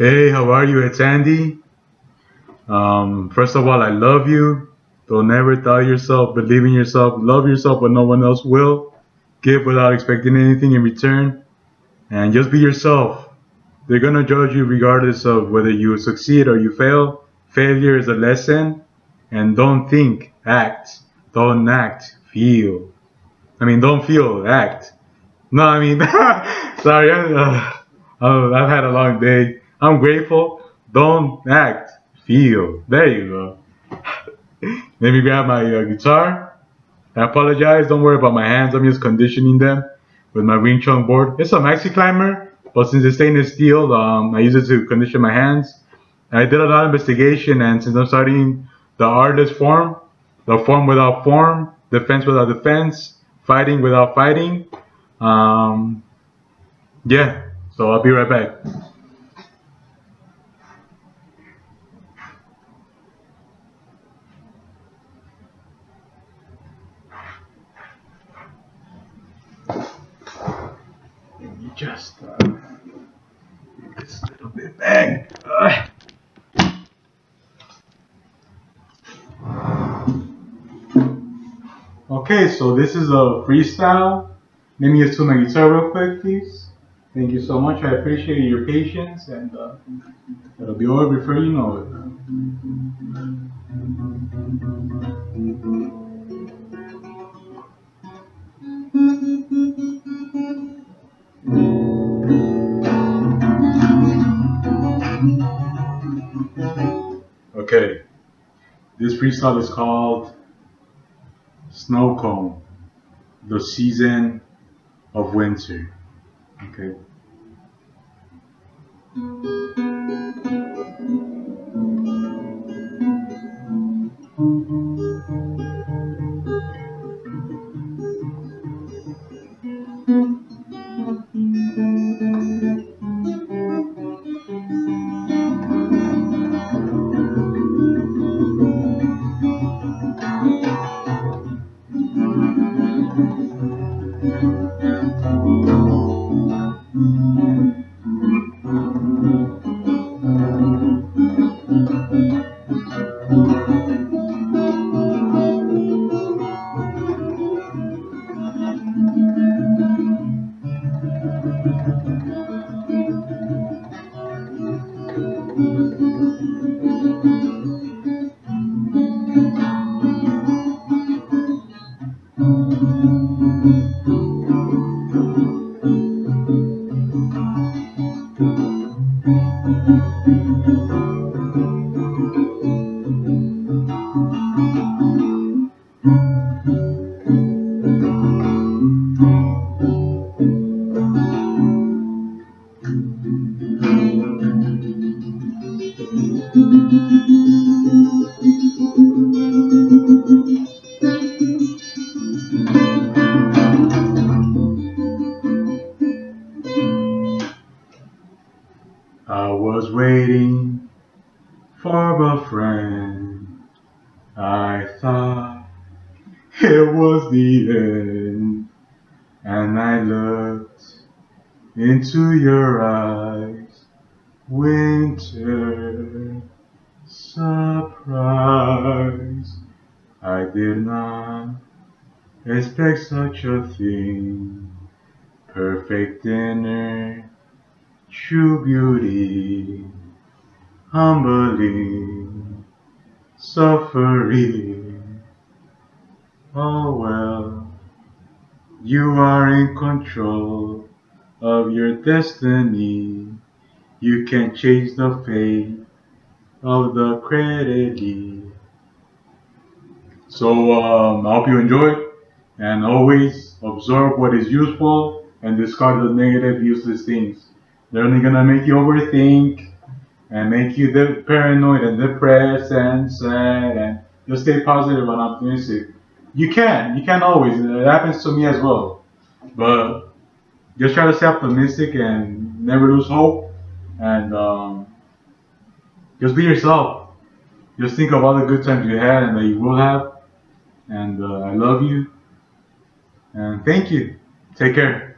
Hey, how are you? It's Andy. Um, first of all, I love you. Don't ever doubt yourself. Believe in yourself. Love yourself when no one else will. Give without expecting anything in return. And just be yourself. They're gonna judge you regardless of whether you succeed or you fail. Failure is a lesson. And don't think, act. Don't act, feel. I mean, don't feel, act. No, I mean, sorry. Uh, uh, I've had a long day. I'm grateful. Don't act, feel. There you go. Let me grab my uh, guitar. I apologize. Don't worry about my hands. I'm just conditioning them with my Wing Chun board. It's a maxi climber, but since it's stainless steel, um, I use it to condition my hands. I did a lot of investigation, and since I'm studying the artist form, the form without form, defense without defense, fighting without fighting, um, yeah. So I'll be right back. Just uh, this little bit back. Uh. Okay, so this is a freestyle. Let me just tune my guitar real quick, please. Thank you so much. I appreciate your patience, and uh, it'll be over before you know it. This freestyle is called Snow Cone, the season of winter. Okay. I was waiting for a friend. I thought it was the end. And I looked into your eyes. Winter surprise. I did not expect such a thing. Perfect dinner true beauty, humbling, suffering. Oh well, you are in control of your destiny. You can change the fate of the credit. So um, I hope you enjoyed, and always absorb what is useful and discard the negative, useless things. They're only gonna make you overthink and make you paranoid and depressed and sad and just stay positive and optimistic. You can, you can always. It happens to me as well. But just try to stay optimistic and never lose hope and um, just be yourself. Just think of all the good times you had and that you will have. And uh, I love you. And thank you. Take care.